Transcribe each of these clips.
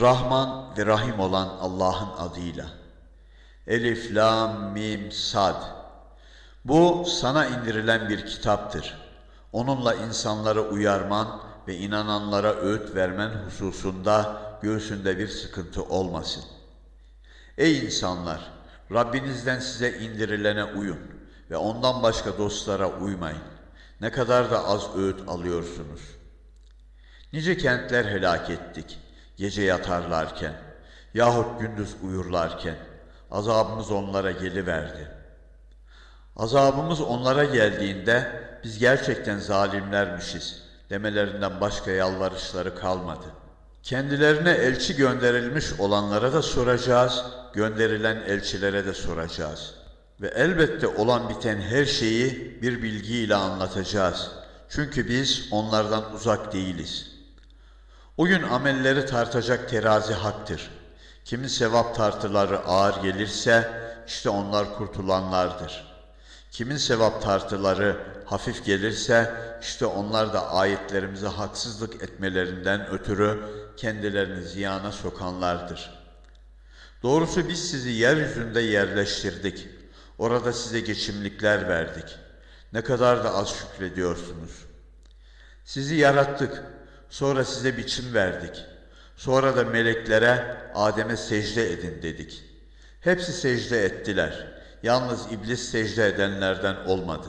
Rahman ve Rahim olan Allah'ın adıyla. Elif, Lam, Mim, Sad. Bu sana indirilen bir kitaptır. Onunla insanları uyarman ve inananlara öğüt vermen hususunda göğsünde bir sıkıntı olmasın. Ey insanlar! Rabbinizden size indirilene uyun ve ondan başka dostlara uymayın. Ne kadar da az öğüt alıyorsunuz. Nice kentler helak ettik gece yatarlarken yahut gündüz uyurlarken azabımız onlara geliverdi. Azabımız onlara geldiğinde biz gerçekten zalimlermişiz demelerinden başka yalvarışları kalmadı. Kendilerine elçi gönderilmiş olanlara da soracağız, gönderilen elçilere de soracağız. Ve elbette olan biten her şeyi bir bilgiyle anlatacağız. Çünkü biz onlardan uzak değiliz.'' O gün amelleri tartacak terazi haktır. Kimin sevap tartıları ağır gelirse işte onlar kurtulanlardır. Kimin sevap tartıları hafif gelirse işte onlar da ayetlerimize haksızlık etmelerinden ötürü kendilerini ziyana sokanlardır. Doğrusu biz sizi yeryüzünde yerleştirdik. Orada size geçimlikler verdik. Ne kadar da az şükrediyorsunuz. Sizi yarattık. Sonra size biçim verdik. Sonra da meleklere Adem'e secde edin dedik. Hepsi secde ettiler. Yalnız iblis secde edenlerden olmadı.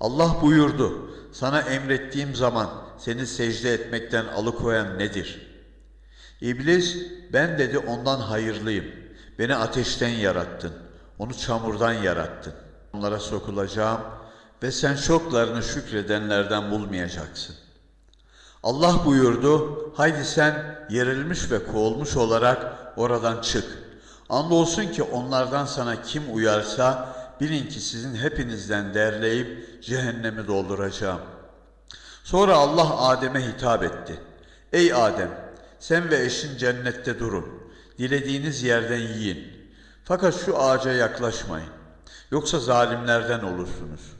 Allah buyurdu, sana emrettiğim zaman seni secde etmekten alıkoyan nedir? İblis, ben dedi ondan hayırlıyım. Beni ateşten yarattın, onu çamurdan yarattın. Onlara sokulacağım ve sen çoklarını şükredenlerden bulmayacaksın. Allah buyurdu, haydi sen yerilmiş ve kovulmuş olarak oradan çık. Andolsun ki onlardan sana kim uyarsa bilin ki sizin hepinizden derleyip cehennemi dolduracağım. Sonra Allah Adem'e hitap etti. Ey Adem, sen ve eşin cennette durun. Dilediğiniz yerden yiyin. Fakat şu ağaca yaklaşmayın. Yoksa zalimlerden olursunuz.''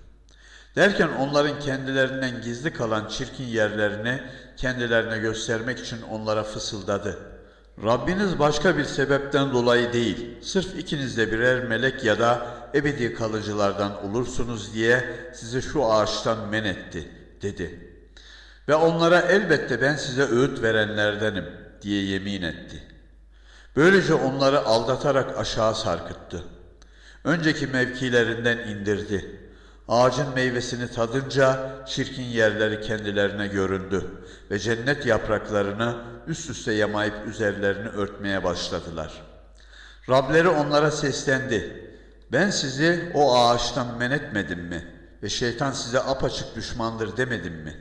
Derken onların kendilerinden gizli kalan çirkin yerlerini kendilerine göstermek için onlara fısıldadı. Rabbiniz başka bir sebepten dolayı değil, sırf ikiniz de birer melek ya da ebedi kalıcılardan olursunuz diye sizi şu ağaçtan men etti, dedi. Ve onlara elbette ben size öğüt verenlerdenim diye yemin etti. Böylece onları aldatarak aşağı sarkıttı. Önceki mevkilerinden indirdi.'' Ağacın meyvesini tadınca çirkin yerleri kendilerine göründü ve cennet yapraklarını üst üste yamayıp üzerlerini örtmeye başladılar. Rableri onlara seslendi. Ben sizi o ağaçtan men etmedim mi? Ve şeytan size apaçık düşmandır demedim mi?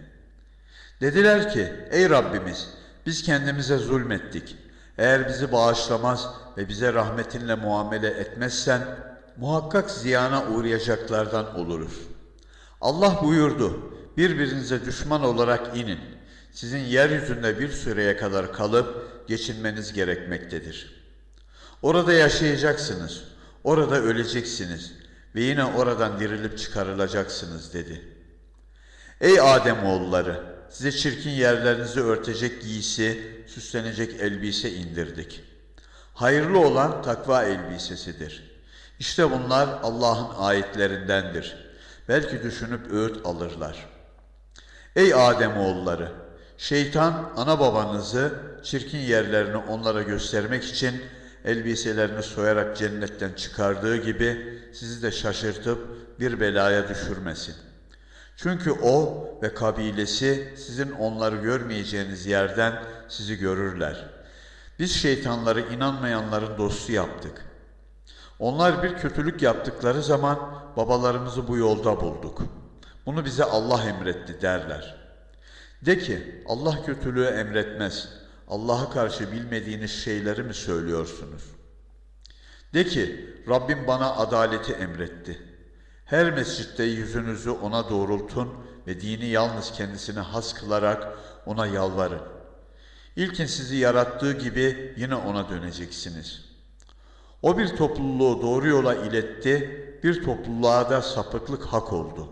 Dediler ki, ey Rabbimiz biz kendimize zulmettik. Eğer bizi bağışlamaz ve bize rahmetinle muamele etmezsen muhakkak ziyana uğrayacaklardan oluruz. Allah buyurdu, birbirinize düşman olarak inin. Sizin yeryüzünde bir süreye kadar kalıp geçinmeniz gerekmektedir. Orada yaşayacaksınız, orada öleceksiniz ve yine oradan dirilip çıkarılacaksınız dedi. Ey Adem oğulları, size çirkin yerlerinizi örtecek giysi, süslenecek elbise indirdik. Hayırlı olan takva elbisesidir.'' İşte bunlar Allah'ın ayetlerindendir. Belki düşünüp öğüt alırlar. Ey Adem oğulları, şeytan ana babanızı çirkin yerlerini onlara göstermek için elbiselerini soyarak cennetten çıkardığı gibi sizi de şaşırtıp bir belaya düşürmesin. Çünkü o ve kabilesi sizin onları görmeyeceğiniz yerden sizi görürler. Biz şeytanları inanmayanların dostu yaptık.'' Onlar bir kötülük yaptıkları zaman babalarımızı bu yolda bulduk. Bunu bize Allah emretti derler. De ki Allah kötülüğü emretmez. Allah'a karşı bilmediğiniz şeyleri mi söylüyorsunuz? De ki Rabbim bana adaleti emretti. Her mescitte yüzünüzü ona doğrultun ve dini yalnız kendisine has kılarak ona yalvarın. İlkin sizi yarattığı gibi yine ona döneceksiniz.'' O bir topluluğu doğru yola iletti, bir topluluğa da sapıklık hak oldu.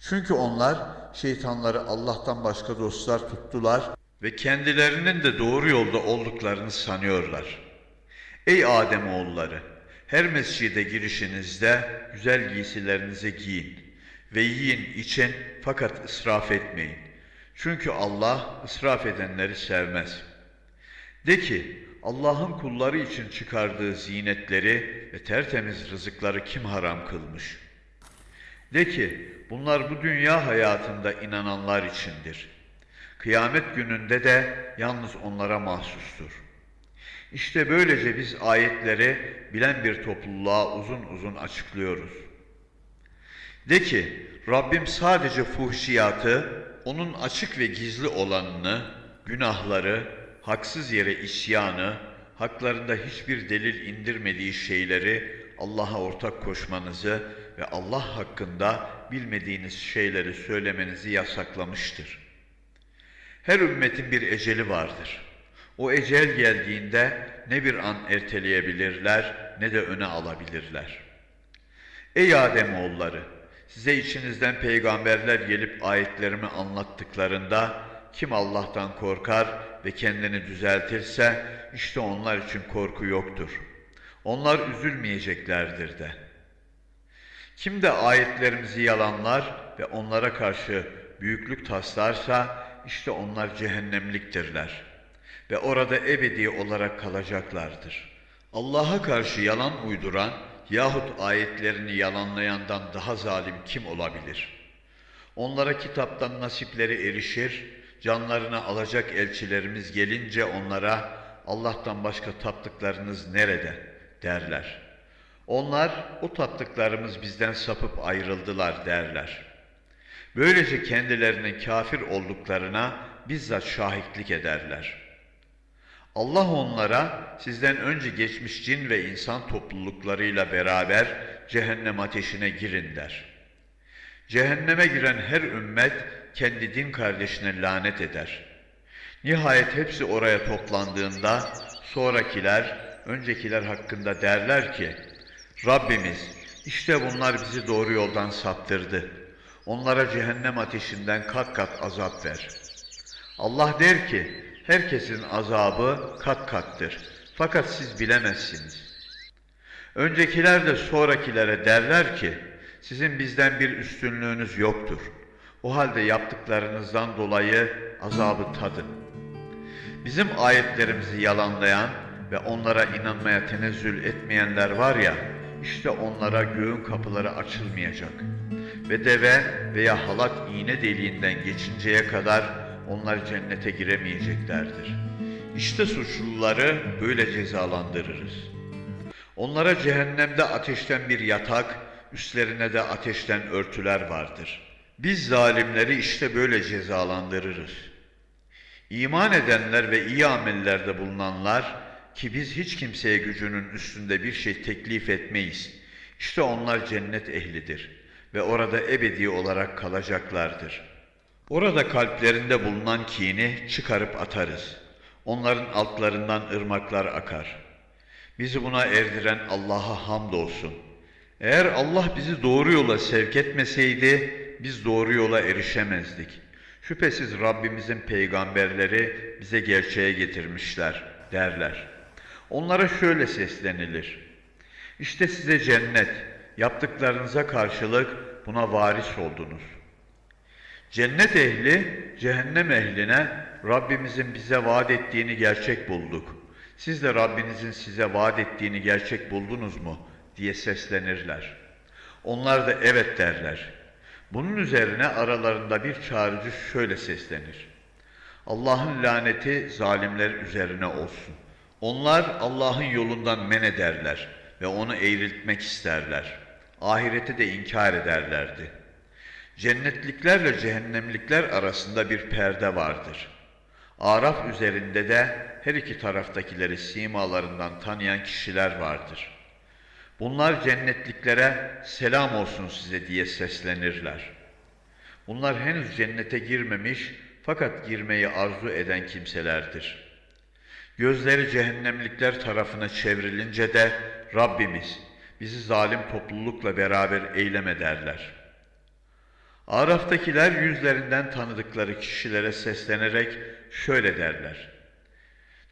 Çünkü onlar şeytanları Allah'tan başka dostlar tuttular ve kendilerinin de doğru yolda olduklarını sanıyorlar. Ey Adem oğulları, her mescide girişinizde güzel giysilerinizi giyin ve yiyin için fakat israf etmeyin. Çünkü Allah israf edenleri sevmez. De ki Allah'ın kulları için çıkardığı zinetleri ve tertemiz rızıkları kim haram kılmış? De ki bunlar bu dünya hayatında inananlar içindir. Kıyamet gününde de yalnız onlara mahsustur. İşte böylece biz ayetleri bilen bir topluluğa uzun uzun açıklıyoruz. De ki Rabbim sadece fuhşiyatı, onun açık ve gizli olanını, günahları, haksız yere isyanı, haklarında hiçbir delil indirmediği şeyleri Allah'a ortak koşmanızı ve Allah hakkında bilmediğiniz şeyleri söylemenizi yasaklamıştır. Her ümmetin bir eceli vardır. O ecel geldiğinde ne bir an erteleyebilirler ne de öne alabilirler. Ey Adem oğulları, size içinizden peygamberler gelip ayetlerimi anlattıklarında kim Allah'tan korkar ve kendini düzeltirse işte onlar için korku yoktur. Onlar üzülmeyeceklerdir de. Kim de ayetlerimizi yalanlar ve onlara karşı büyüklük taslarsa işte onlar cehennemliktirler ve orada ebedi olarak kalacaklardır. Allah'a karşı yalan uyduran yahut ayetlerini yalanlayandan daha zalim kim olabilir? Onlara kitaptan nasipleri erişir, canlarını alacak elçilerimiz gelince onlara Allah'tan başka taptıklarınız nerede derler. Onlar o taptıklarımız bizden sapıp ayrıldılar derler. Böylece kendilerinin kafir olduklarına bizzat şahitlik ederler. Allah onlara sizden önce geçmiş cin ve insan topluluklarıyla beraber cehennem ateşine girin der. Cehenneme giren her ümmet kendi din kardeşine lanet eder. Nihayet hepsi oraya toplandığında sonrakiler öncekiler hakkında derler ki Rabbimiz işte bunlar bizi doğru yoldan saptırdı. Onlara cehennem ateşinden kat kat azap ver. Allah der ki herkesin azabı kat kattır. Fakat siz bilemezsiniz. Öncekiler de sonrakilere derler ki sizin bizden bir üstünlüğünüz yoktur. O halde yaptıklarınızdan dolayı azabı tadın. Bizim ayetlerimizi yalanlayan ve onlara inanmaya tenezzül etmeyenler var ya, işte onlara göğün kapıları açılmayacak. Ve deve veya halat iğne deliğinden geçinceye kadar onlar cennete giremeyeceklerdir. İşte suçluları böyle cezalandırırız. Onlara cehennemde ateşten bir yatak, üstlerine de ateşten örtüler vardır. Biz zalimleri işte böyle cezalandırırız. İman edenler ve iyi amellerde bulunanlar ki biz hiç kimseye gücünün üstünde bir şey teklif etmeyiz. İşte onlar cennet ehlidir ve orada ebedi olarak kalacaklardır. Orada kalplerinde bulunan kini çıkarıp atarız. Onların altlarından ırmaklar akar. Bizi buna erdiren Allah'a hamdolsun. Eğer Allah bizi doğru yola sevk etmeseydi biz doğru yola erişemezdik. Şüphesiz Rabbimizin peygamberleri bize gerçeğe getirmişler derler. Onlara şöyle seslenilir. İşte size cennet, yaptıklarınıza karşılık buna varis oldunuz. Cennet ehli, cehennem ehline Rabbimizin bize vaat ettiğini gerçek bulduk. Siz de Rabbinizin size vaat ettiğini gerçek buldunuz mu? diye seslenirler. Onlar da evet derler. Bunun üzerine aralarında bir çağrıcı şöyle seslenir. Allah'ın laneti zalimler üzerine olsun. Onlar Allah'ın yolundan men ederler ve onu eğriltmek isterler. Ahireti de inkar ederlerdi. Cennetliklerle cehennemlikler arasında bir perde vardır. Araf üzerinde de her iki taraftakileri simalarından tanıyan kişiler vardır. Bunlar cennetliklere selam olsun size diye seslenirler. Bunlar henüz cennete girmemiş fakat girmeyi arzu eden kimselerdir. Gözleri cehennemlikler tarafına çevrilince de Rabbimiz bizi zalim toplulukla beraber eyleme derler. Araf'takiler yüzlerinden tanıdıkları kişilere seslenerek şöyle derler.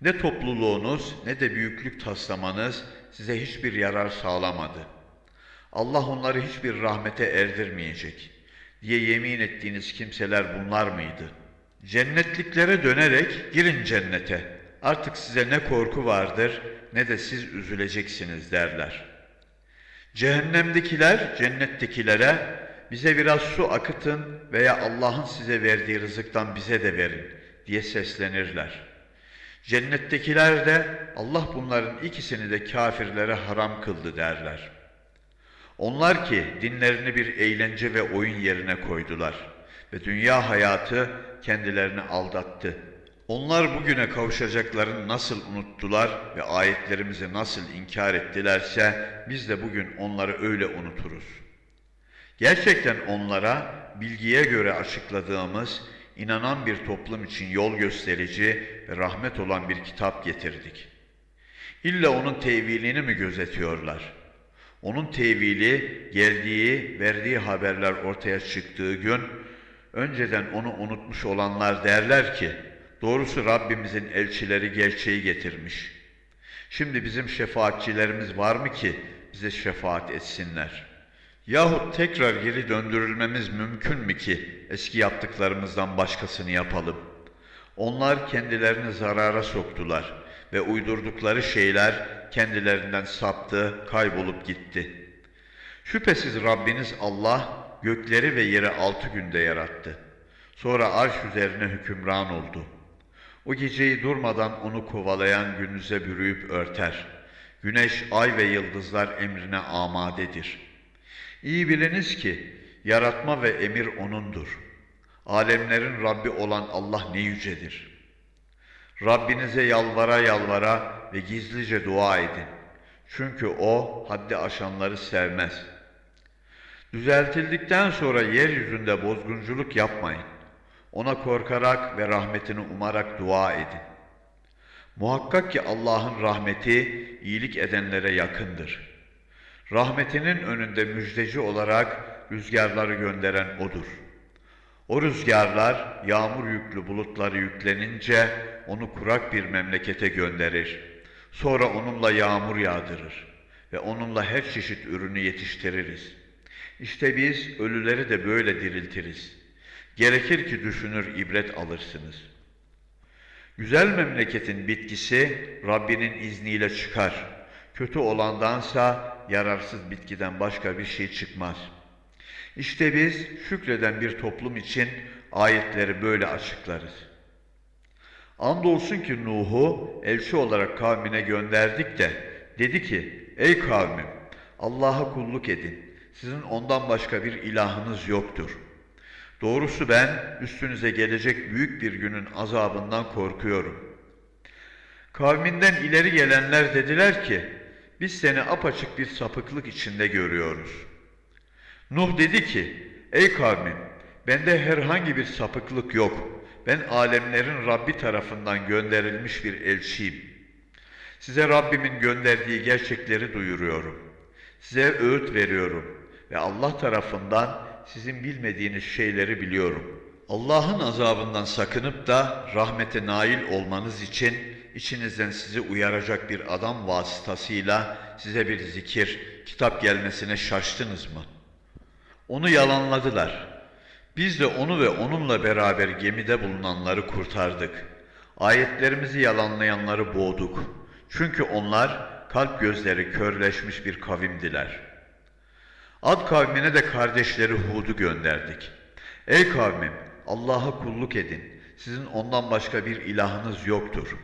Ne topluluğunuz ne de büyüklük taslamanız size hiçbir yarar sağlamadı. Allah onları hiçbir rahmete erdirmeyecek diye yemin ettiğiniz kimseler bunlar mıydı? Cennetliklere dönerek girin cennete. Artık size ne korku vardır ne de siz üzüleceksiniz derler. Cehennemdekiler cennettekilere bize biraz su akıtın veya Allah'ın size verdiği rızıktan bize de verin diye seslenirler. Cennettekiler de Allah bunların ikisini de kafirlere haram kıldı derler. Onlar ki dinlerini bir eğlence ve oyun yerine koydular ve dünya hayatı kendilerini aldattı. Onlar bugüne kavuşacaklarını nasıl unuttular ve ayetlerimizi nasıl inkar ettilerse biz de bugün onları öyle unuturuz. Gerçekten onlara bilgiye göre açıkladığımız inanan bir toplum için yol gösterici ve rahmet olan bir kitap getirdik. İlla onun tevilini mi gözetiyorlar? Onun tevili geldiği, verdiği haberler ortaya çıktığı gün önceden onu unutmuş olanlar derler ki doğrusu Rabbimizin elçileri gerçeği getirmiş. Şimdi bizim şefaatçilerimiz var mı ki bize şefaat etsinler? Yahut tekrar geri döndürülmemiz mümkün mü ki eski yaptıklarımızdan başkasını yapalım? Onlar kendilerini zarara soktular ve uydurdukları şeyler kendilerinden saptı, kaybolup gitti. Şüphesiz Rabbiniz Allah gökleri ve yeri altı günde yarattı. Sonra arş üzerine hükümran oldu. O geceyi durmadan onu kovalayan gündüze bürüyüp örter. Güneş, ay ve yıldızlar emrine amadedir. İyi biliniz ki yaratma ve emir O'nundur. Alemlerin Rabbi olan Allah ne yücedir. Rabbinize yalvara yalvara ve gizlice dua edin. Çünkü O haddi aşanları sevmez. Düzeltildikten sonra yeryüzünde bozgunculuk yapmayın. Ona korkarak ve rahmetini umarak dua edin. Muhakkak ki Allah'ın rahmeti iyilik edenlere yakındır. Rahmetinin önünde müjdeci olarak rüzgarları gönderen O'dur. O rüzgarlar yağmur yüklü bulutları yüklenince onu kurak bir memlekete gönderir. Sonra onunla yağmur yağdırır ve onunla her çeşit ürünü yetiştiririz. İşte biz ölüleri de böyle diriltiriz. Gerekir ki düşünür ibret alırsınız. Güzel memleketin bitkisi Rabbinin izniyle çıkar. Kötü olandansa yararsız bitkiden başka bir şey çıkmaz. İşte biz şükreden bir toplum için ayetleri böyle açıklarız. Andolsun ki Nuh'u elçi olarak kavmine gönderdik de dedi ki ey kavmim Allah'a kulluk edin. Sizin ondan başka bir ilahınız yoktur. Doğrusu ben üstünüze gelecek büyük bir günün azabından korkuyorum. Kavminden ileri gelenler dediler ki biz seni apaçık bir sapıklık içinde görüyoruz. Nuh dedi ki ey kavmim bende herhangi bir sapıklık yok. Ben alemlerin Rabbi tarafından gönderilmiş bir elçiyim. Size Rabbimin gönderdiği gerçekleri duyuruyorum. Size öğüt veriyorum ve Allah tarafından sizin bilmediğiniz şeyleri biliyorum. Allah'ın azabından sakınıp da rahmete nail olmanız için içinizden sizi uyaracak bir adam vasıtasıyla size bir zikir, kitap gelmesine şaştınız mı? Onu yalanladılar. Biz de onu ve onunla beraber gemide bulunanları kurtardık. Ayetlerimizi yalanlayanları boğduk. Çünkü onlar kalp gözleri körleşmiş bir kavimdiler. Ad kavmine de kardeşleri Hud'u gönderdik. Ey kavmim Allah'a kulluk edin. Sizin ondan başka bir ilahınız yoktur.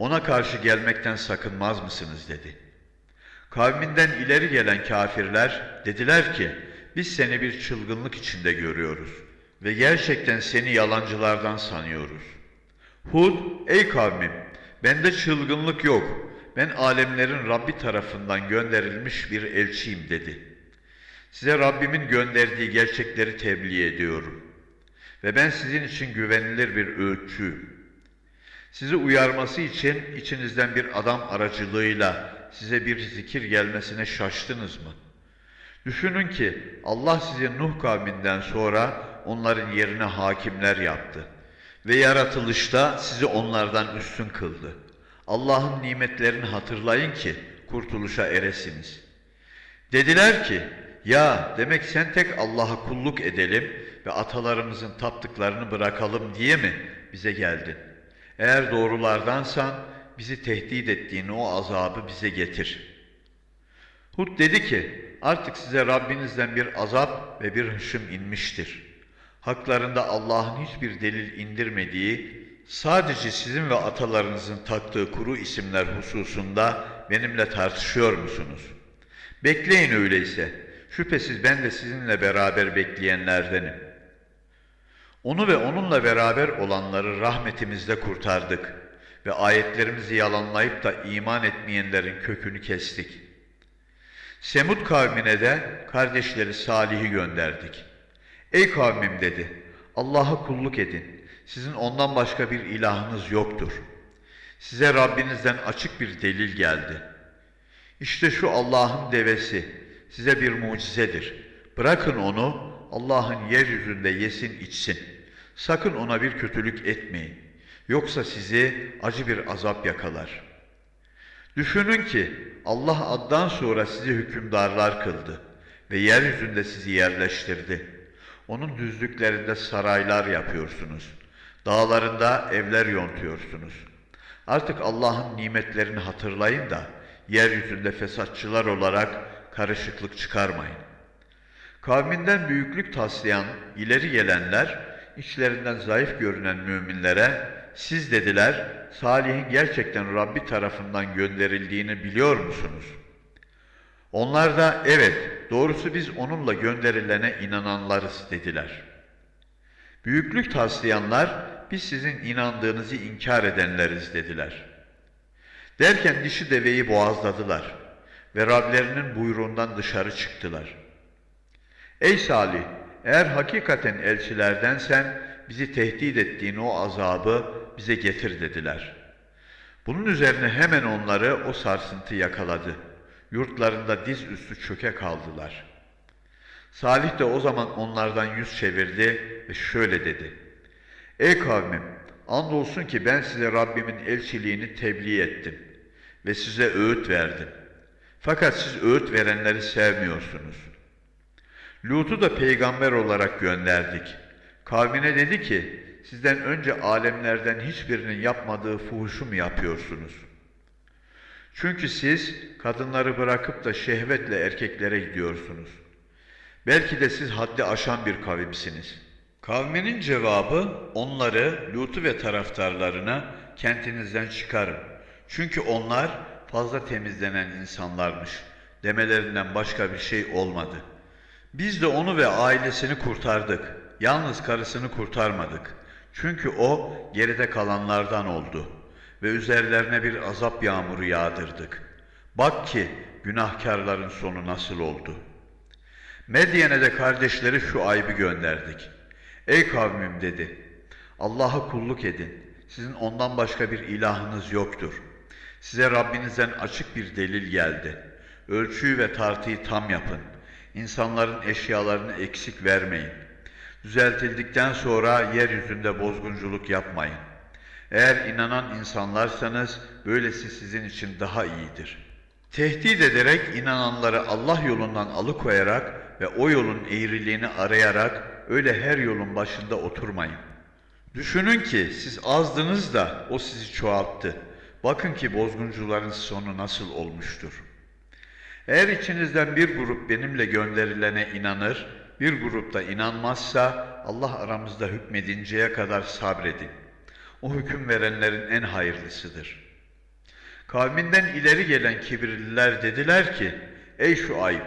Ona karşı gelmekten sakınmaz mısınız dedi. Kavminden ileri gelen kafirler dediler ki biz seni bir çılgınlık içinde görüyoruz ve gerçekten seni yalancılardan sanıyoruz. Hud, ey kavmim, bende çılgınlık yok. Ben alemlerin Rabbi tarafından gönderilmiş bir elçiyim dedi. Size Rabbimin gönderdiği gerçekleri tebliğ ediyorum. Ve ben sizin için güvenilir bir öğütçüyüm. Sizi uyarması için içinizden bir adam aracılığıyla size bir zikir gelmesine şaştınız mı?'' Düşünün ki Allah sizi Nuh kavminden sonra onların yerine hakimler yaptı. Ve yaratılışta sizi onlardan üstün kıldı. Allah'ın nimetlerini hatırlayın ki kurtuluşa eresiniz. Dediler ki, ya demek sen tek Allah'a kulluk edelim ve atalarımızın taptıklarını bırakalım diye mi bize geldin? Eğer doğrulardansan bizi tehdit ettiğin o azabı bize getir. Hud dedi ki, artık size Rabbinizden bir azap ve bir hışım inmiştir. Haklarında Allah'ın hiçbir delil indirmediği, sadece sizin ve atalarınızın taktığı kuru isimler hususunda benimle tartışıyor musunuz? Bekleyin öyleyse. Şüphesiz ben de sizinle beraber bekleyenlerdenim. Onu ve onunla beraber olanları rahmetimizle kurtardık ve ayetlerimizi yalanlayıp da iman etmeyenlerin kökünü kestik. Semud kavmine de kardeşleri Salih'i gönderdik. Ey kavmim dedi, Allah'a kulluk edin. Sizin ondan başka bir ilahınız yoktur. Size Rabbinizden açık bir delil geldi. İşte şu Allah'ın devesi size bir mucizedir. Bırakın onu Allah'ın yeryüzünde yesin içsin. Sakın ona bir kötülük etmeyin. Yoksa sizi acı bir azap yakalar. Düşünün ki Allah addan sonra sizi hükümdarlar kıldı ve yeryüzünde sizi yerleştirdi. Onun düzlüklerinde saraylar yapıyorsunuz. Dağlarında evler yontuyorsunuz. Artık Allah'ın nimetlerini hatırlayın da yeryüzünde fesatçılar olarak karışıklık çıkarmayın. Kavminden büyüklük taslayan ileri gelenler içlerinden zayıf görünen müminlere siz dediler Salih'in gerçekten Rabbi tarafından gönderildiğini biliyor musunuz? Onlar da evet doğrusu biz onunla gönderilene inananlarız dediler. Büyüklük taslayanlar biz sizin inandığınızı inkar edenleriz dediler. Derken dişi deveyi boğazladılar ve Rablerinin buyruğundan dışarı çıktılar. Ey Salih! Eğer hakikaten elçilerdensen bizi tehdit ettiğin o azabı bize getir dediler. Bunun üzerine hemen onları o sarsıntı yakaladı. Yurtlarında diz üstü çöke kaldılar. Salih de o zaman onlardan yüz çevirdi ve şöyle dedi. Ey kavmim! Andolsun ki ben size Rabbimin elçiliğini tebliğ ettim ve size öğüt verdim. Fakat siz öğüt verenleri sevmiyorsunuz. Lut'u da peygamber olarak gönderdik. Kavmine dedi ki, sizden önce alemlerden hiçbirinin yapmadığı fuhuşu mu yapıyorsunuz? Çünkü siz kadınları bırakıp da şehvetle erkeklere gidiyorsunuz. Belki de siz haddi aşan bir kavimsiniz. Kavminin cevabı onları, Lut'u ve taraftarlarına kentinizden çıkarın. Çünkü onlar fazla temizlenen insanlarmış demelerinden başka bir şey olmadı. Biz de onu ve ailesini kurtardık. Yalnız karısını kurtarmadık. Çünkü o geride kalanlardan oldu ve üzerlerine bir azap yağmuru yağdırdık. Bak ki günahkarların sonu nasıl oldu. Medyen'e de kardeşleri şu ayıbı gönderdik. Ey kavmim dedi, Allah'a kulluk edin. Sizin ondan başka bir ilahınız yoktur.'' Size Rabbinizden açık bir delil geldi. Ölçüyü ve tartıyı tam yapın. İnsanların eşyalarını eksik vermeyin. Düzeltildikten sonra yeryüzünde bozgunculuk yapmayın. Eğer inanan insanlarsanız böylesi sizin için daha iyidir. Tehdit ederek inananları Allah yolundan alıkoyarak ve o yolun eğriliğini arayarak öyle her yolun başında oturmayın. Düşünün ki siz azdınız da o sizi çoğalttı. Bakın ki bozguncuların sonu nasıl olmuştur. Eğer içinizden bir grup benimle gönderilene inanır, bir grup da inanmazsa Allah aramızda hükmedinceye kadar sabredin. O hüküm verenlerin en hayırlısıdır. Kavminden ileri gelen kibirliler dediler ki, Ey şu ayıp,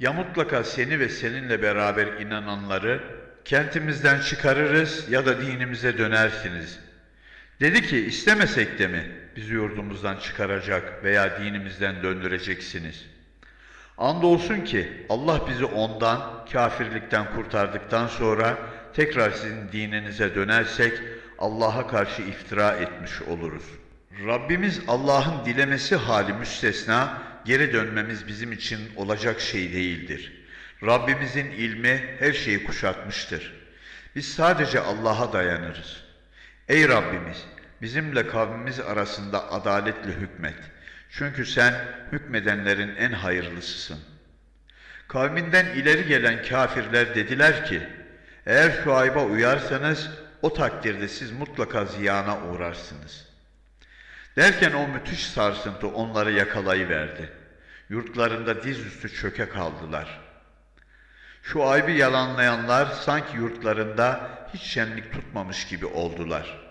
ya mutlaka seni ve seninle beraber inananları kentimizden çıkarırız ya da dinimize dönersiniz. Dedi ki istemesek de mi? bizi yurdumuzdan çıkaracak veya dinimizden döndüreceksiniz. Andolsun ki Allah bizi ondan, kafirlikten kurtardıktan sonra tekrar sizin dininize dönersek Allah'a karşı iftira etmiş oluruz. Rabbimiz Allah'ın dilemesi hali müstesna, geri dönmemiz bizim için olacak şey değildir. Rabbimizin ilmi her şeyi kuşatmıştır. Biz sadece Allah'a dayanırız. Ey Rabbimiz, bizimle kavmimiz arasında adaletle hükmet. Çünkü sen hükmedenlerin en hayırlısısın. Kavminden ileri gelen kafirler dediler ki, eğer Şuayb'a uyarsanız o takdirde siz mutlaka ziyana uğrarsınız. Derken o müthiş sarsıntı onları yakalayıverdi. Yurtlarında dizüstü çöke kaldılar. Şu aybi yalanlayanlar sanki yurtlarında hiç şenlik tutmamış gibi oldular.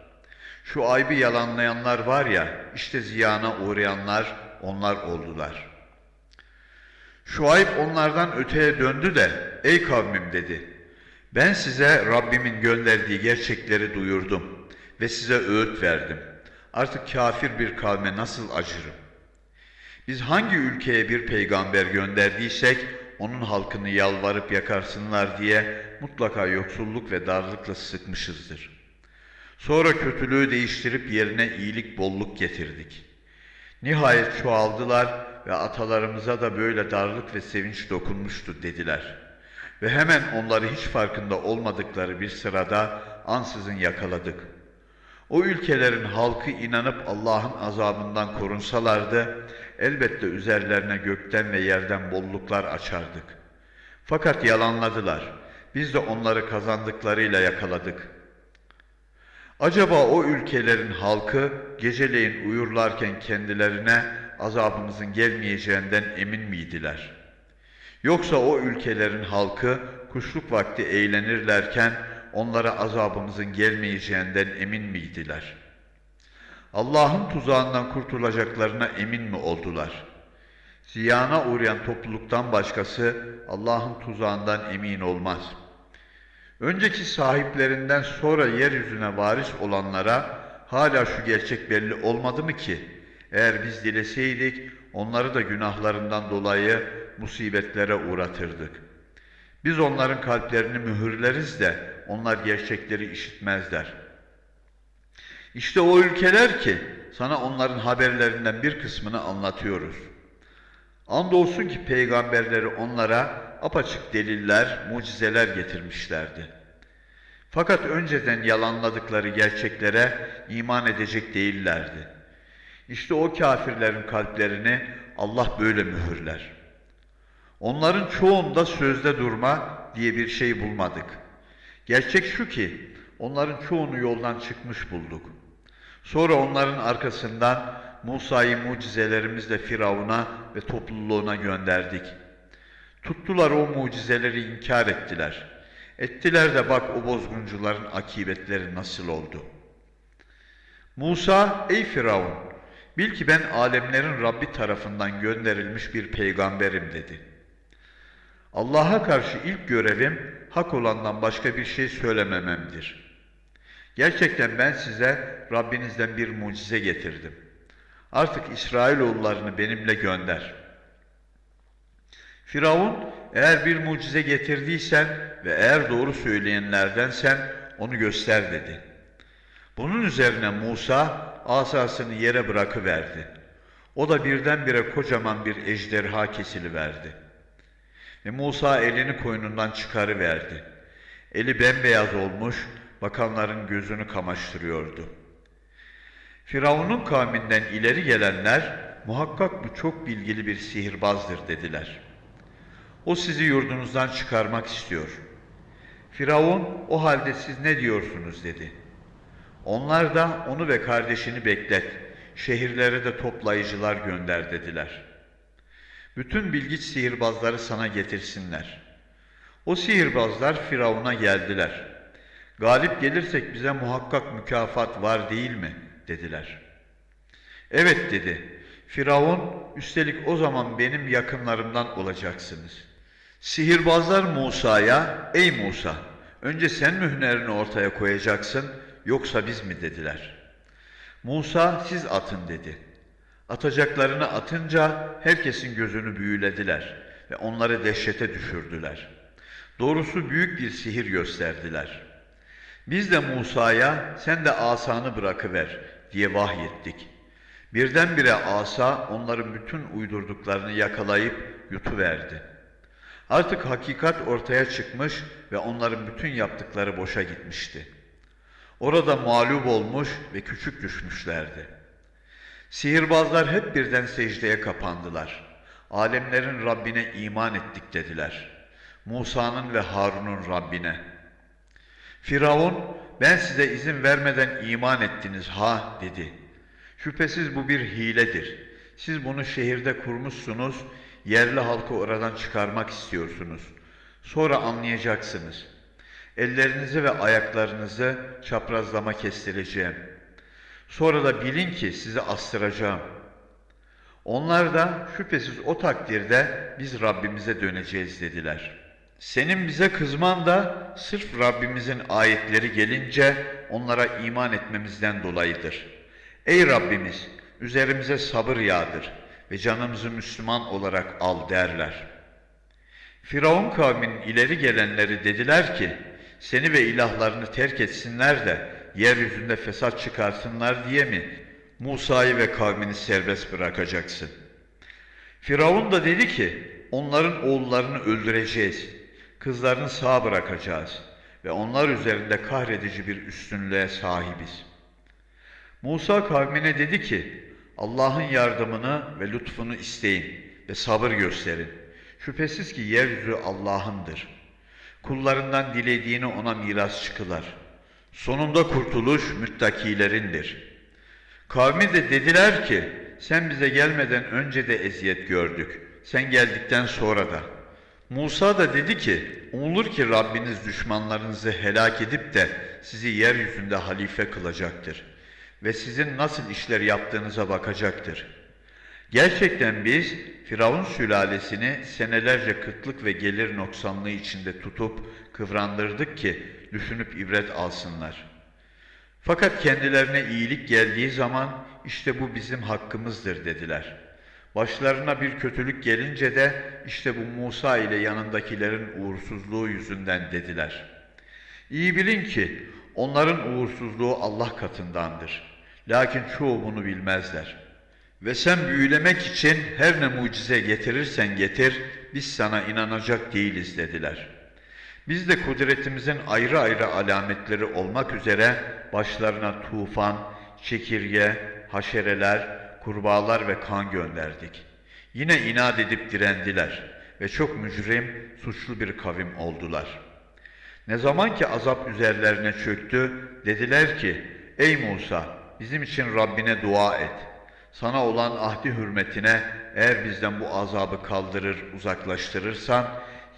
Şu aybi yalanlayanlar var ya, işte ziyana uğrayanlar onlar oldular. Şuayb onlardan öteye döndü de, ey kavmim dedi, ben size Rabbimin gönderdiği gerçekleri duyurdum ve size öğüt verdim. Artık kafir bir kavme nasıl acırım? Biz hangi ülkeye bir peygamber gönderdiysek, onun halkını yalvarıp yakarsınlar diye mutlaka yoksulluk ve darlıkla sıkmışızdır. Sonra kötülüğü değiştirip yerine iyilik bolluk getirdik. Nihayet çoğaldılar ve atalarımıza da böyle darlık ve sevinç dokunmuştu dediler. Ve hemen onları hiç farkında olmadıkları bir sırada ansızın yakaladık. O ülkelerin halkı inanıp Allah'ın azabından korunsalardı, elbette üzerlerine gökten ve yerden bolluklar açardık. Fakat yalanladılar. Biz de onları kazandıklarıyla yakaladık. Acaba o ülkelerin halkı geceleyin uyurlarken kendilerine azabımızın gelmeyeceğinden emin miydiler? Yoksa o ülkelerin halkı kuşluk vakti eğlenirlerken onlara azabımızın gelmeyeceğinden emin miydiler? Allah'ın tuzağından kurtulacaklarına emin mi oldular? Ziyana uğrayan topluluktan başkası Allah'ın tuzağından emin olmaz. Önceki sahiplerinden sonra yeryüzüne varis olanlara hala şu gerçek belli olmadı mı ki? Eğer biz dileseydik onları da günahlarından dolayı musibetlere uğratırdık. Biz onların kalplerini mühürleriz de onlar gerçekleri işitmezler. İşte o ülkeler ki sana onların haberlerinden bir kısmını anlatıyoruz. Andolsun ki peygamberleri onlara apaçık deliller, mucizeler getirmişlerdi. Fakat önceden yalanladıkları gerçeklere iman edecek değillerdi. İşte o kafirlerin kalplerini Allah böyle mühürler. Onların çoğunda sözde durma diye bir şey bulmadık. Gerçek şu ki onların çoğunu yoldan çıkmış bulduk. Sonra onların arkasından Musa'yı mucizelerimizle Firavun'a ve topluluğuna gönderdik. Tuttular o mucizeleri inkar ettiler. Ettiler de bak o bozguncuların akibetleri nasıl oldu. Musa, ey Firavun, bil ki ben alemlerin Rabbi tarafından gönderilmiş bir peygamberim dedi. Allah'a karşı ilk görevim hak olandan başka bir şey söylemememdir. Gerçekten ben size Rabbinizden bir mucize getirdim. Artık İsrailoğullarını benimle gönder. Firavun, eğer bir mucize getirdiysen ve eğer doğru söyleyenlerdensen onu göster dedi. Bunun üzerine Musa asasını yere bırakıverdi. O da birdenbire kocaman bir ejderha kesiliverdi. Ve Musa elini koynundan çıkarıverdi. Eli bembeyaz olmuş, bakanların gözünü kamaştırıyordu. Firavun'un kavminden ileri gelenler, muhakkak bu çok bilgili bir sihirbazdır dediler. O sizi yurdunuzdan çıkarmak istiyor. Firavun, o halde siz ne diyorsunuz dedi. Onlar da onu ve kardeşini beklet, şehirlere de toplayıcılar gönder dediler. Bütün bilgiç sihirbazları sana getirsinler. O sihirbazlar Firavun'a geldiler. Galip gelirsek bize muhakkak mükafat var değil mi? dediler. Evet dedi. Firavun, üstelik o zaman benim yakınlarımdan olacaksınız. Sihirbazlar Musa'ya, ey Musa, önce sen mi hünerini ortaya koyacaksın, yoksa biz mi dediler. Musa, siz atın dedi. Atacaklarını atınca herkesin gözünü büyülediler ve onları dehşete düşürdüler. Doğrusu büyük bir sihir gösterdiler. Biz de Musa'ya sen de asanı bırakıver diye vahyettik. Birdenbire asa onların bütün uydurduklarını yakalayıp yutuverdi. Artık hakikat ortaya çıkmış ve onların bütün yaptıkları boşa gitmişti. Orada mağlup olmuş ve küçük düşmüşlerdi. Sihirbazlar hep birden secdeye kapandılar. Alemlerin Rabbine iman ettik dediler. Musa'nın ve Harun'un Rabbine. Firavun, ben size izin vermeden iman ettiniz ha dedi. Şüphesiz bu bir hiledir. Siz bunu şehirde kurmuşsunuz, yerli halkı oradan çıkarmak istiyorsunuz. Sonra anlayacaksınız. Ellerinizi ve ayaklarınızı çaprazlama kestireceğim. Sonra da bilin ki sizi astıracağım. Onlar da şüphesiz o takdirde biz Rabbimize döneceğiz dediler. Senin bize kızman da sırf Rabbimizin ayetleri gelince onlara iman etmemizden dolayıdır. Ey Rabbimiz üzerimize sabır yağdır ve canımızı Müslüman olarak al derler. Firavun kavminin ileri gelenleri dediler ki seni ve ilahlarını terk etsinler de yeryüzünde fesat çıkarsınlar diye mi Musa'yı ve kavmini serbest bırakacaksın? Firavun da dedi ki onların oğullarını öldüreceğiz, kızlarını sağ bırakacağız ve onlar üzerinde kahredici bir üstünlüğe sahibiz. Musa kavmine dedi ki Allah'ın yardımını ve lütfunu isteyin ve sabır gösterin. Şüphesiz ki yeryüzü Allah'ındır. Kullarından dilediğini ona miras çıkılar. Sonunda kurtuluş müttakilerindir. Kavmi de dediler ki, sen bize gelmeden önce de eziyet gördük. Sen geldikten sonra da. Musa da dedi ki, umulur ki Rabbiniz düşmanlarınızı helak edip de sizi yeryüzünde halife kılacaktır. Ve sizin nasıl işler yaptığınıza bakacaktır. Gerçekten biz Firavun sülalesini senelerce kıtlık ve gelir noksanlığı içinde tutup kıvrandırdık ki düşünüp ibret alsınlar. Fakat kendilerine iyilik geldiği zaman işte bu bizim hakkımızdır dediler. Başlarına bir kötülük gelince de işte bu Musa ile yanındakilerin uğursuzluğu yüzünden dediler. İyi bilin ki onların uğursuzluğu Allah katındandır. Lakin çoğu bunu bilmezler.'' Ve sen büyülemek için her ne mucize getirirsen getir, biz sana inanacak değiliz dediler. Biz de kudretimizin ayrı ayrı alametleri olmak üzere başlarına tufan, çekirge, haşereler, kurbağalar ve kan gönderdik. Yine inat edip direndiler ve çok mücrim, suçlu bir kavim oldular. Ne zaman ki azap üzerlerine çöktü, dediler ki, Ey Musa, bizim için Rabbine dua et.'' Sana olan ahdi hürmetine eğer bizden bu azabı kaldırır, uzaklaştırırsan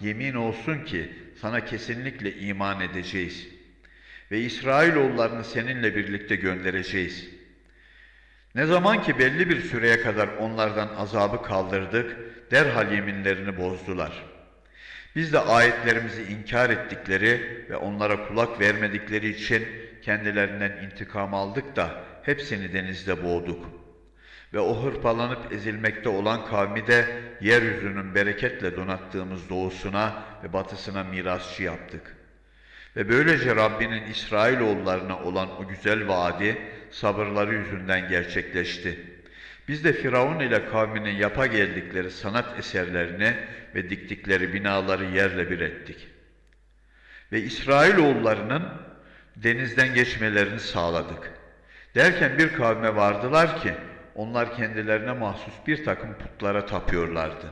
yemin olsun ki sana kesinlikle iman edeceğiz. Ve İsrailoğullarını seninle birlikte göndereceğiz. Ne zaman ki belli bir süreye kadar onlardan azabı kaldırdık, derhal yeminlerini bozdular. Biz de ayetlerimizi inkar ettikleri ve onlara kulak vermedikleri için kendilerinden intikam aldık da hepsini denizde boğduk.'' Ve o hırpalanıp ezilmekte olan kavmi de yeryüzünün bereketle donattığımız doğusuna ve batısına mirasçı yaptık. Ve böylece Rabbinin İsrailoğullarına olan o güzel vaadi sabırları yüzünden gerçekleşti. Biz de Firavun ile kavminin yapa geldikleri sanat eserlerini ve diktikleri binaları yerle bir ettik. Ve İsrailoğullarının denizden geçmelerini sağladık. Derken bir kavme vardılar ki, onlar kendilerine mahsus bir takım putlara tapıyorlardı.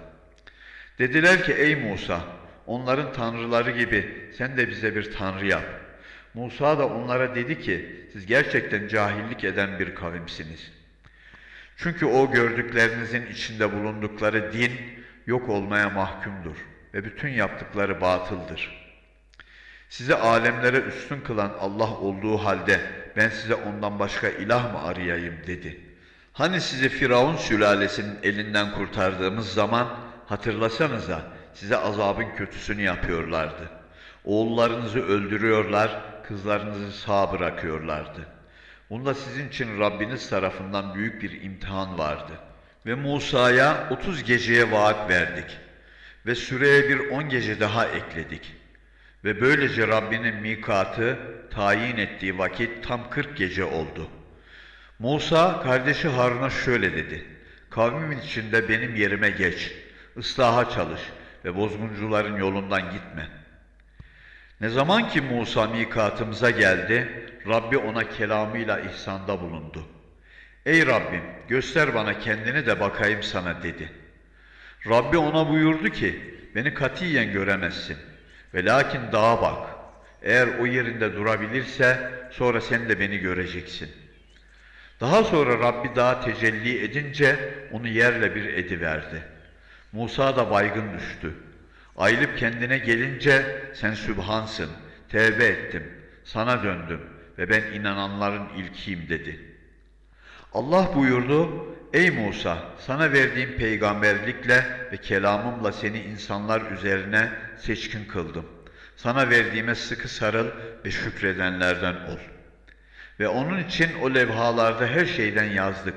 Dediler ki ey Musa onların tanrıları gibi sen de bize bir tanrı yap. Musa da onlara dedi ki siz gerçekten cahillik eden bir kavimsiniz. Çünkü o gördüklerinizin içinde bulundukları din yok olmaya mahkumdur ve bütün yaptıkları batıldır. Sizi alemlere üstün kılan Allah olduğu halde ben size ondan başka ilah mı arayayım dedi.'' Hani sizi Firavun sülalesinin elinden kurtardığımız zaman hatırlasanıza size azabın kötüsünü yapıyorlardı. Oğullarınızı öldürüyorlar, kızlarınızı sağ bırakıyorlardı. Bunda sizin için Rabbiniz tarafından büyük bir imtihan vardı. Ve Musa'ya otuz geceye vaat verdik. Ve süreye bir on gece daha ekledik. Ve böylece Rabbinin mikatı tayin ettiği vakit tam kırk gece oldu.'' Musa kardeşi Harun'a şöyle dedi. Kavmimin içinde benim yerime geç, ıslaha çalış ve bozguncuların yolundan gitme. Ne zaman ki Musa mikatımıza geldi, Rabbi ona kelamıyla ihsanda bulundu. Ey Rabbim göster bana kendini de bakayım sana dedi. Rabbi ona buyurdu ki, beni katiyen göremezsin. Ve lakin dağa bak. Eğer o yerinde durabilirse sonra sen de beni göreceksin. Daha sonra Rabbi dağa tecelli edince onu yerle bir ediverdi. Musa da baygın düştü. Ayılıp kendine gelince sen sübhansın, tevbe ettim, sana döndüm ve ben inananların ilkiyim dedi. Allah buyurdu, ey Musa sana verdiğim peygamberlikle ve kelamımla seni insanlar üzerine seçkin kıldım. Sana verdiğime sıkı sarıl ve şükredenlerden ol. Ve onun için o levhalarda her şeyden yazdık.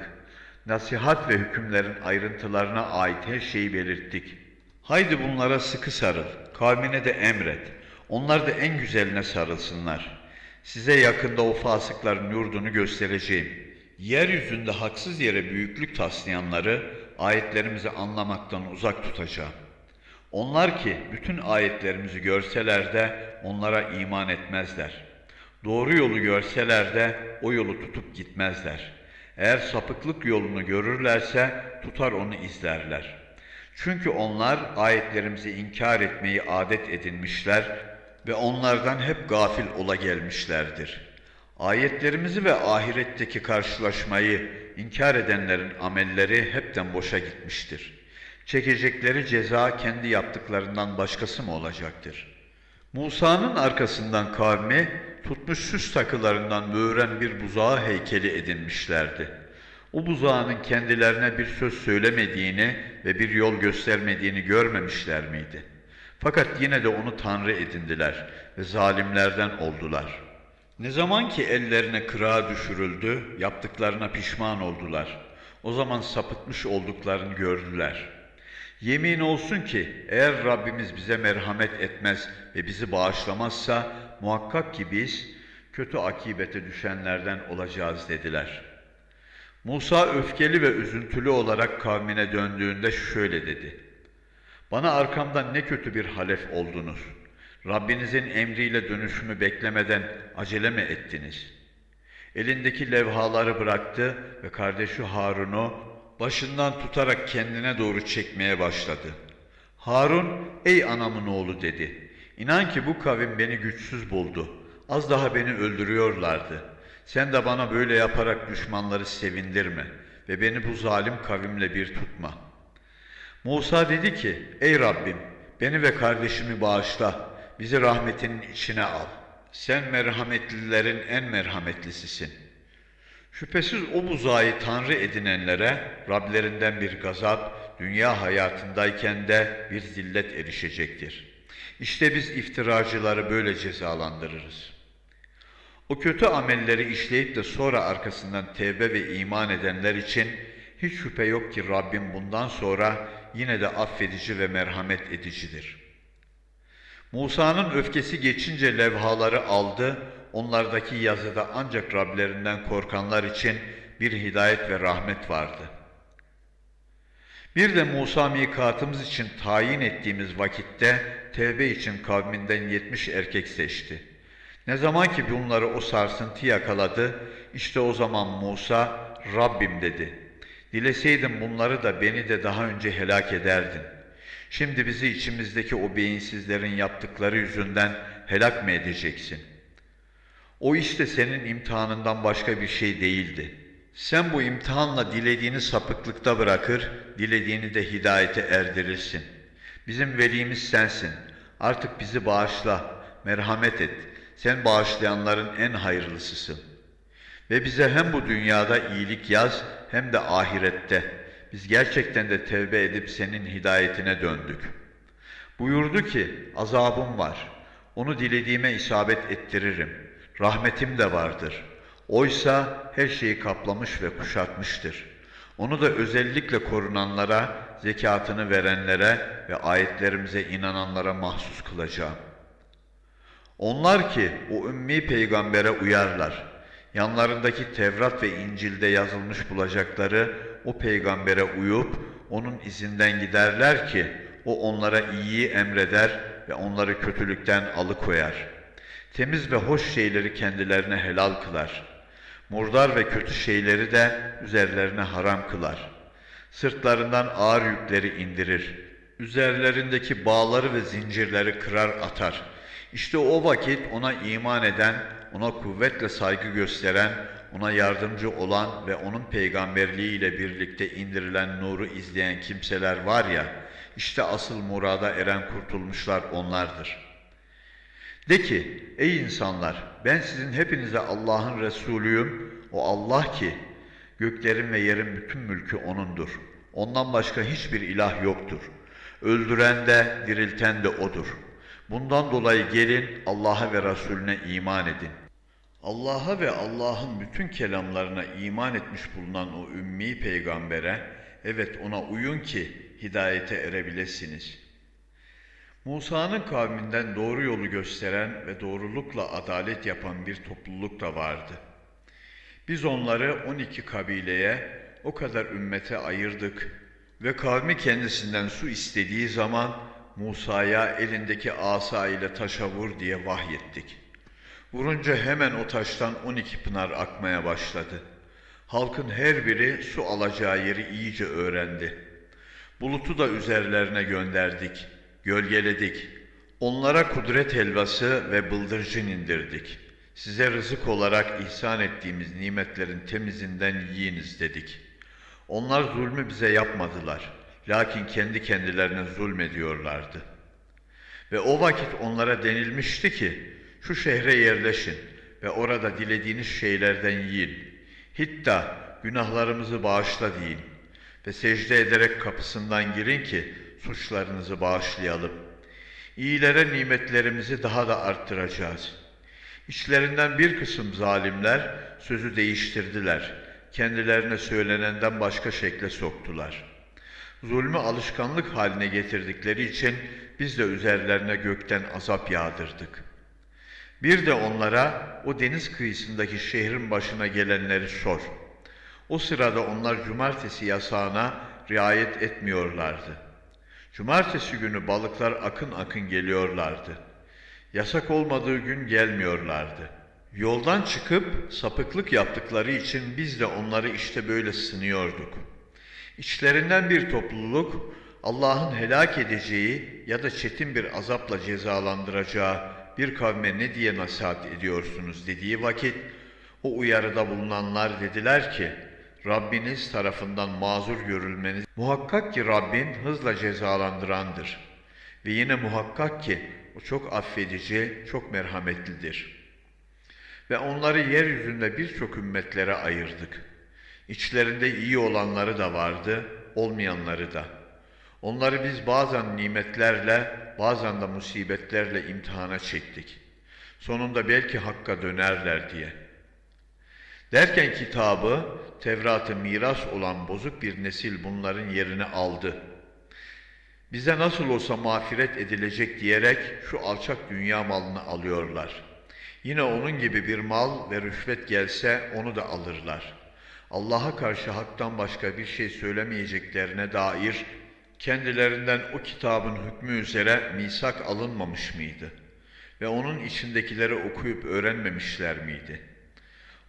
Nasihat ve hükümlerin ayrıntılarına ait her şeyi belirttik. Haydi bunlara sıkı sarıl, kavmine de emret. Onlar da en güzeline sarılsınlar. Size yakında o fasıkların yurdunu göstereceğim. Yeryüzünde haksız yere büyüklük taslayanları ayetlerimizi anlamaktan uzak tutacağım. Onlar ki bütün ayetlerimizi görseler de onlara iman etmezler. Doğru yolu görseler de o yolu tutup gitmezler. Eğer sapıklık yolunu görürlerse tutar onu izlerler. Çünkü onlar ayetlerimizi inkar etmeyi adet edinmişler ve onlardan hep gafil ola gelmişlerdir. Ayetlerimizi ve ahiretteki karşılaşmayı inkar edenlerin amelleri hepten boşa gitmiştir. Çekecekleri ceza kendi yaptıklarından başkası mı olacaktır? Musa'nın arkasından kavmi tutmuş süs takılarından böğren bir buzağı heykeli edinmişlerdi. O buzağının kendilerine bir söz söylemediğini ve bir yol göstermediğini görmemişler miydi? Fakat yine de onu tanrı edindiler ve zalimlerden oldular. Ne zaman ki ellerine kırağa düşürüldü, yaptıklarına pişman oldular. O zaman sapıtmış olduklarını gördüler. Yemin olsun ki eğer Rabbimiz bize merhamet etmez ve bizi bağışlamazsa muhakkak ki biz kötü akibete düşenlerden olacağız dediler.'' Musa öfkeli ve üzüntülü olarak kavmine döndüğünde şöyle dedi. Bana arkamdan ne kötü bir halef oldunuz. Rabbinizin emriyle dönüşümü beklemeden acele mi ettiniz? Elindeki levhaları bıraktı ve kardeşi Harun'u başından tutarak kendine doğru çekmeye başladı. Harun, ey anamın oğlu dedi. İnan ki bu kavim beni güçsüz buldu. Az daha beni öldürüyorlardı.'' Sen de bana böyle yaparak düşmanları sevindirme ve beni bu zalim kavimle bir tutma. Musa dedi ki, ey Rabbim beni ve kardeşimi bağışla, bizi rahmetinin içine al. Sen merhametlilerin en merhametlisisin. Şüphesiz o buzağı tanrı edinenlere Rablerinden bir gazap, dünya hayatındayken de bir zillet erişecektir. İşte biz iftiracıları böyle cezalandırırız.'' O kötü amelleri işleyip de sonra arkasından tevbe ve iman edenler için hiç şüphe yok ki Rabbim bundan sonra yine de affedici ve merhamet edicidir. Musa'nın öfkesi geçince levhaları aldı, onlardaki yazıda ancak Rablerinden korkanlar için bir hidayet ve rahmet vardı. Bir de Musa mikatımız için tayin ettiğimiz vakitte tevbe için kavminden yetmiş erkek seçti.'' Ne zaman ki bunları o sarsıntı yakaladı, işte o zaman Musa, Rabbim dedi. Dileseydim bunları da beni de daha önce helak ederdin. Şimdi bizi içimizdeki o beyinsizlerin yaptıkları yüzünden helak mı edeceksin? O işte senin imtihanından başka bir şey değildi. Sen bu imtihanla dilediğini sapıklıkta bırakır, dilediğini de hidayete erdirirsin. Bizim velimiz sensin. Artık bizi bağışla, merhamet et.'' Sen bağışlayanların en hayırlısısın. Ve bize hem bu dünyada iyilik yaz hem de ahirette. Biz gerçekten de tevbe edip senin hidayetine döndük. Buyurdu ki azabım var. Onu dilediğime isabet ettiririm. Rahmetim de vardır. Oysa her şeyi kaplamış ve kuşatmıştır. Onu da özellikle korunanlara, zekatını verenlere ve ayetlerimize inananlara mahsus kılacağım.'' Onlar ki o ümmi peygambere uyarlar. Yanlarındaki Tevrat ve İncil'de yazılmış bulacakları o peygambere uyup onun izinden giderler ki o onlara iyiyi emreder ve onları kötülükten alıkoyar. Temiz ve hoş şeyleri kendilerine helal kılar. Murdar ve kötü şeyleri de üzerlerine haram kılar. Sırtlarından ağır yükleri indirir. Üzerlerindeki bağları ve zincirleri kırar atar. İşte o vakit ona iman eden, ona kuvvetle saygı gösteren, ona yardımcı olan ve onun peygamberliği ile birlikte indirilen nuru izleyen kimseler var ya, işte asıl murada eren kurtulmuşlar onlardır. De ki, ey insanlar, ben sizin hepinize Allah'ın Resulüyüm, o Allah ki, göklerin ve yerin bütün mülkü O'nundur. Ondan başka hiçbir ilah yoktur. Öldüren de, dirilten de O'dur. Bundan dolayı gelin Allah'a ve Resulüne iman edin. Allah'a ve Allah'ın bütün kelamlarına iman etmiş bulunan o ümmi peygambere, evet ona uyun ki hidayete erebilesiniz. Musa'nın kavminden doğru yolu gösteren ve doğrulukla adalet yapan bir topluluk da vardı. Biz onları 12 kabileye, o kadar ümmete ayırdık ve kavmi kendisinden su istediği zaman Musa'ya elindeki asa ile taşa vur diye vahyettik. Vurunca hemen o taştan 12 pınar akmaya başladı. Halkın her biri su alacağı yeri iyice öğrendi. Bulutu da üzerlerine gönderdik, gölgeledik. Onlara kudret helvası ve bıldırcın indirdik. Size rızık olarak ihsan ettiğimiz nimetlerin temizinden yiyiniz dedik. Onlar zulmü bize yapmadılar. Lakin kendi kendilerine zulmediyorlardı. Ve o vakit onlara denilmişti ki, şu şehre yerleşin ve orada dilediğiniz şeylerden yiyin. Hitta günahlarımızı bağışla deyin ve secde ederek kapısından girin ki suçlarınızı bağışlayalım. İyilere nimetlerimizi daha da arttıracağız. İçlerinden bir kısım zalimler sözü değiştirdiler. Kendilerine söylenenden başka şekle soktular. Zulmü alışkanlık haline getirdikleri için biz de üzerlerine gökten azap yağdırdık.'' Bir de onlara o deniz kıyısındaki şehrin başına gelenleri sor. O sırada onlar cumartesi yasağına riayet etmiyorlardı. Cumartesi günü balıklar akın akın geliyorlardı. Yasak olmadığı gün gelmiyorlardı. Yoldan çıkıp sapıklık yaptıkları için biz de onları işte böyle sınıyorduk. İçlerinden bir topluluk Allah'ın helak edeceği ya da çetin bir azapla cezalandıracağı bir kavme ne diye nasihat ediyorsunuz dediği vakit o uyarıda bulunanlar dediler ki Rabbiniz tarafından mazur görülmeniz muhakkak ki Rabbin hızla cezalandırandır. Ve yine muhakkak ki o çok affedici, çok merhametlidir. Ve onları yeryüzünde birçok ümmetlere ayırdık. İçlerinde iyi olanları da vardı, olmayanları da. Onları biz bazen nimetlerle, bazen de musibetlerle imtihana çektik. Sonunda belki hakka dönerler diye. Derken kitabı, Tevrat'ı miras olan bozuk bir nesil bunların yerini aldı. Bize nasıl olsa mağfiret edilecek diyerek şu alçak dünya malını alıyorlar. Yine onun gibi bir mal ve rüşvet gelse onu da alırlar. Allah'a karşı haktan başka bir şey söylemeyeceklerine dair kendilerinden o kitabın hükmü üzere misak alınmamış mıydı? Ve onun içindekileri okuyup öğrenmemişler miydi?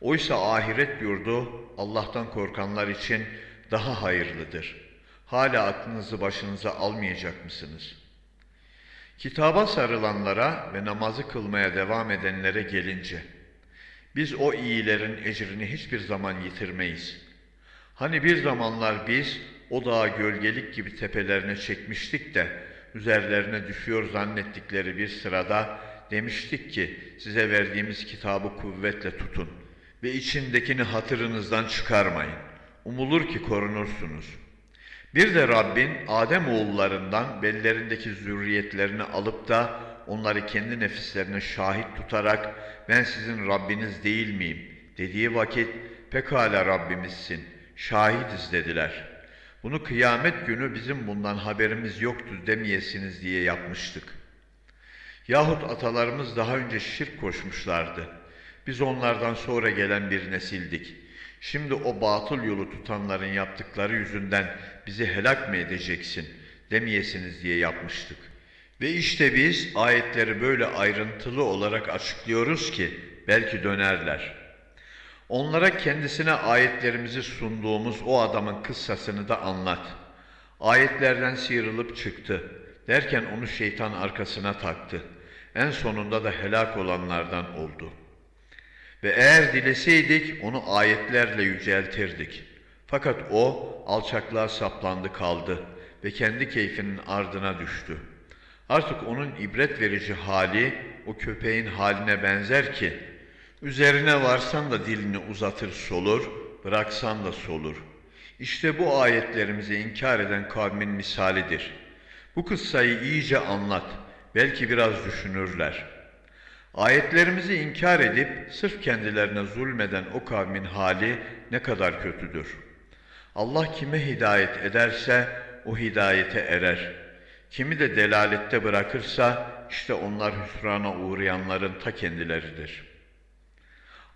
Oysa ahiret yurdu Allah'tan korkanlar için daha hayırlıdır. Hala aklınızı başınıza almayacak mısınız? Kitaba sarılanlara ve namazı kılmaya devam edenlere gelince, biz o iyilerin ecrini hiçbir zaman yitirmeyiz. Hani bir zamanlar biz o dağı gölgelik gibi tepelerine çekmiştik de üzerlerine düşüyor zannettikleri bir sırada demiştik ki size verdiğimiz kitabı kuvvetle tutun ve içindekini hatırınızdan çıkarmayın. Umulur ki korunursunuz. Bir de Rabbin Adem oğullarından bellerindeki zürriyetlerini alıp da onları kendi nefislerine şahit tutarak ben sizin Rabbiniz değil miyim dediği vakit pekala Rabbimizsin, şahidiz dediler.'' Bunu kıyamet günü bizim bundan haberimiz yoktu demeyesiniz diye yapmıştık. Yahut atalarımız daha önce şirk koşmuşlardı. Biz onlardan sonra gelen bir nesildik. Şimdi o batıl yolu tutanların yaptıkları yüzünden bizi helak mı edeceksin? demeyesiniz diye yapmıştık. Ve işte biz ayetleri böyle ayrıntılı olarak açıklıyoruz ki belki dönerler. Onlara kendisine ayetlerimizi sunduğumuz o adamın kıssasını da anlat. Ayetlerden sıyrılıp çıktı. Derken onu şeytan arkasına taktı. En sonunda da helak olanlardan oldu. Ve eğer dileseydik onu ayetlerle yüceltirdik. Fakat o alçaklığa saplandı kaldı ve kendi keyfinin ardına düştü. Artık onun ibret verici hali o köpeğin haline benzer ki üzerine varsan da dilini uzatır solur, bıraksan da solur. İşte bu ayetlerimizi inkar eden kavmin misalidir. Bu kıssayı iyice anlat, belki biraz düşünürler. Ayetlerimizi inkar edip sırf kendilerine zulmeden o kavmin hali ne kadar kötüdür. Allah kime hidayet ederse o hidayete erer. Kimi de delalette bırakırsa işte onlar hüsrana uğrayanların ta kendileridir.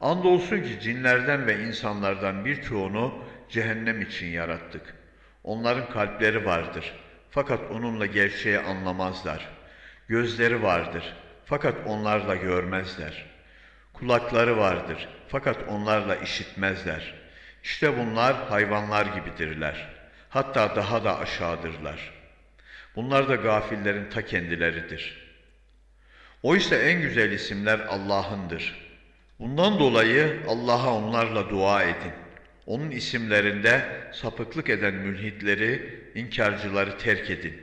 Andolsun ki cinlerden ve insanlardan birçoğunu cehennem için yarattık. Onların kalpleri vardır. Fakat onunla gerçeği anlamazlar. Gözleri vardır. Fakat onlarla görmezler. Kulakları vardır. Fakat onlarla işitmezler. İşte bunlar hayvanlar gibidirler. Hatta daha da aşağıdırlar. Bunlar da gafillerin ta kendileridir. Oysa en güzel isimler Allah'ındır. Bundan dolayı Allah'a onlarla dua edin. Onun isimlerinde sapıklık eden mülhitleri, inkarcıları terk edin.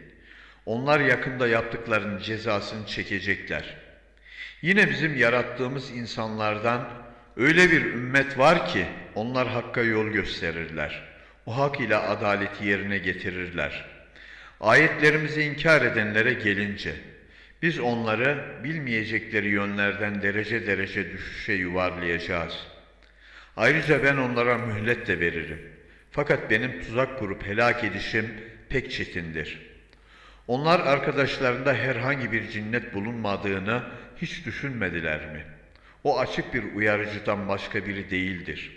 Onlar yakında yaptıklarının cezasını çekecekler. Yine bizim yarattığımız insanlardan öyle bir ümmet var ki onlar hakka yol gösterirler. O hak ile adaleti yerine getirirler. Ayetlerimizi inkar edenlere gelince biz onları bilmeyecekleri yönlerden derece derece düşüşe yuvarlayacağız. Ayrıca ben onlara mühlet de veririm. Fakat benim tuzak kurup helak edişim pek çetindir. Onlar arkadaşlarında herhangi bir cinnet bulunmadığını hiç düşünmediler mi? O açık bir uyarıcıdan başka biri değildir.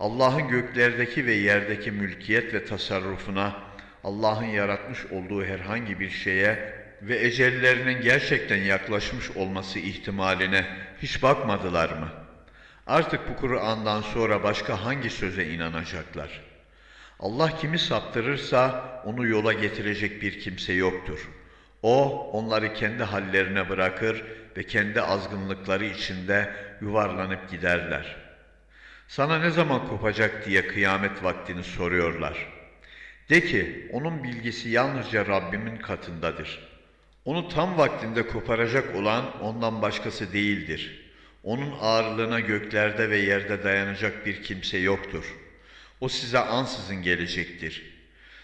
Allah'ın göklerdeki ve yerdeki mülkiyet ve tasarrufuna, Allah'ın yaratmış olduğu herhangi bir şeye ve ecellerinin gerçekten yaklaşmış olması ihtimaline hiç bakmadılar mı? Artık bu Kur'an'dan sonra başka hangi söze inanacaklar? Allah kimi saptırırsa onu yola getirecek bir kimse yoktur. O onları kendi hallerine bırakır ve kendi azgınlıkları içinde yuvarlanıp giderler. Sana ne zaman kopacak diye kıyamet vaktini soruyorlar. De ki onun bilgisi yalnızca Rabbimin katındadır.'' Onu tam vaktinde koparacak olan ondan başkası değildir. Onun ağırlığına göklerde ve yerde dayanacak bir kimse yoktur. O size ansızın gelecektir.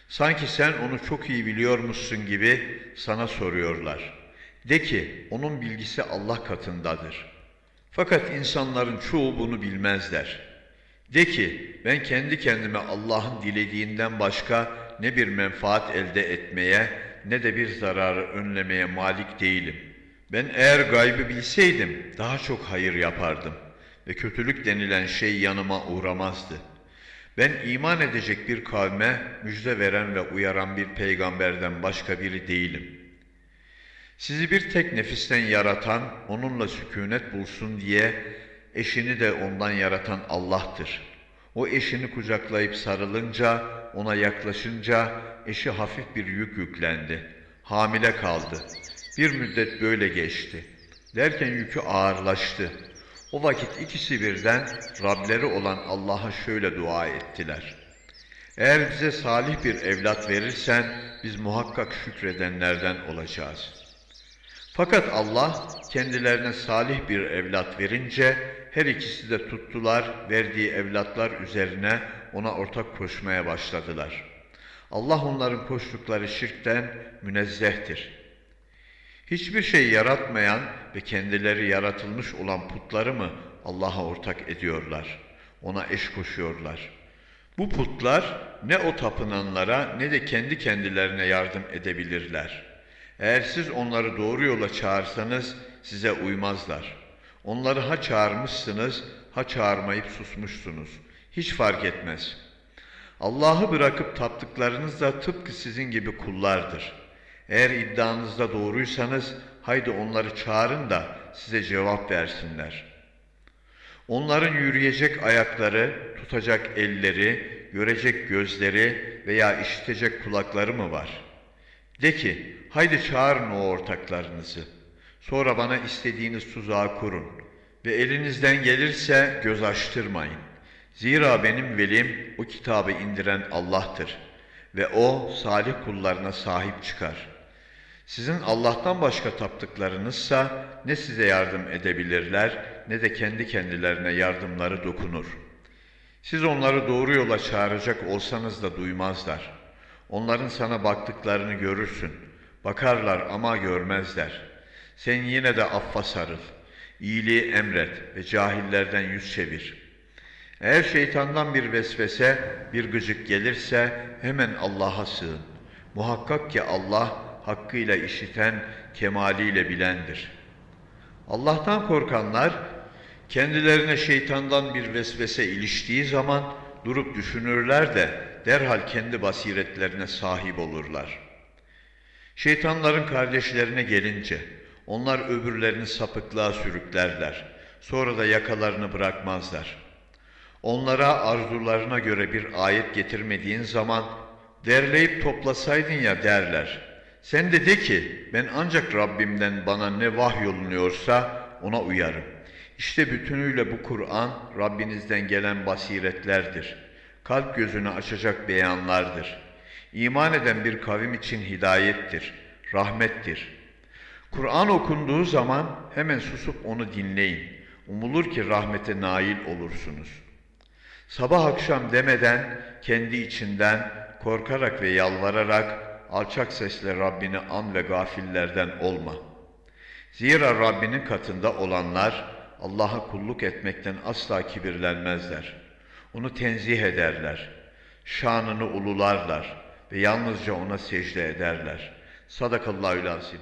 Sanki sen onu çok iyi biliyormuşsun gibi sana soruyorlar. De ki onun bilgisi Allah katındadır. Fakat insanların çoğu bunu bilmezler. De ki ben kendi kendime Allah'ın dilediğinden başka ne bir menfaat elde etmeye ne de bir zararı önlemeye malik değilim. Ben eğer gaybı bilseydim daha çok hayır yapardım ve kötülük denilen şey yanıma uğramazdı. Ben iman edecek bir kavme müjde veren ve uyaran bir peygamberden başka biri değilim. Sizi bir tek nefisten yaratan, onunla sükunet bulsun diye eşini de ondan yaratan Allah'tır. O eşini kucaklayıp sarılınca, ona yaklaşınca eşi hafif bir yük yüklendi. Hamile kaldı. Bir müddet böyle geçti. Derken yükü ağırlaştı. O vakit ikisi birden Rableri olan Allah'a şöyle dua ettiler. Eğer bize salih bir evlat verirsen biz muhakkak şükredenlerden olacağız. Fakat Allah kendilerine salih bir evlat verince her ikisi de tuttular verdiği evlatlar üzerine ona ortak koşmaya başladılar.'' Allah onların koştukları şirkten münezzehtir. Hiçbir şey yaratmayan ve kendileri yaratılmış olan putları mı Allah'a ortak ediyorlar? Ona eş koşuyorlar. Bu putlar ne o tapınanlara ne de kendi kendilerine yardım edebilirler. Eğer siz onları doğru yola çağırsanız size uymazlar. Onları ha çağırmışsınız ha çağırmayıp susmuşsunuz. Hiç fark etmez.'' Allah'ı bırakıp taptıklarınız da tıpkı sizin gibi kullardır. Eğer iddianızda doğruysanız haydi onları çağırın da size cevap versinler. Onların yürüyecek ayakları, tutacak elleri, görecek gözleri veya işitecek kulakları mı var? De ki, haydi çağırın o ortaklarınızı. Sonra bana istediğiniz tuzağı kurun ve elinizden gelirse göz açtırmayın. Zira benim velim o kitabı indiren Allah'tır ve o salih kullarına sahip çıkar. Sizin Allah'tan başka taptıklarınızsa ne size yardım edebilirler ne de kendi kendilerine yardımları dokunur. Siz onları doğru yola çağıracak olsanız da duymazlar. Onların sana baktıklarını görürsün. Bakarlar ama görmezler. Sen yine de affa sarıl. İyiliği emret ve cahillerden yüz çevir. Eğer şeytandan bir vesvese, bir gıcık gelirse hemen Allah'a sığın. Muhakkak ki Allah hakkıyla işiten, kemaliyle bilendir. Allah'tan korkanlar kendilerine şeytandan bir vesvese iliştiği zaman durup düşünürler de derhal kendi basiretlerine sahip olurlar. Şeytanların kardeşlerine gelince onlar öbürlerini sapıklığa sürüklerler. Sonra da yakalarını bırakmazlar. Onlara arzularına göre bir ayet getirmediğin zaman derleyip toplasaydın ya derler. Sen de de ki ben ancak Rabbimden bana ne vahyolunuyorsa ona uyarım. İşte bütünüyle bu Kur'an Rabbinizden gelen basiretlerdir. Kalp gözünü açacak beyanlardır. İman eden bir kavim için hidayettir, rahmettir. Kur'an okunduğu zaman hemen susup onu dinleyin. Umulur ki rahmete nail olursunuz. Sabah akşam demeden kendi içinden korkarak ve yalvararak alçak sesle Rabbini an ve gafillerden olma. Zira Rabbinin katında olanlar Allah'a kulluk etmekten asla kibirlenmezler. Onu tenzih ederler. Şanını ulularlar ve yalnızca ona secde ederler. Sadakallahü lazim.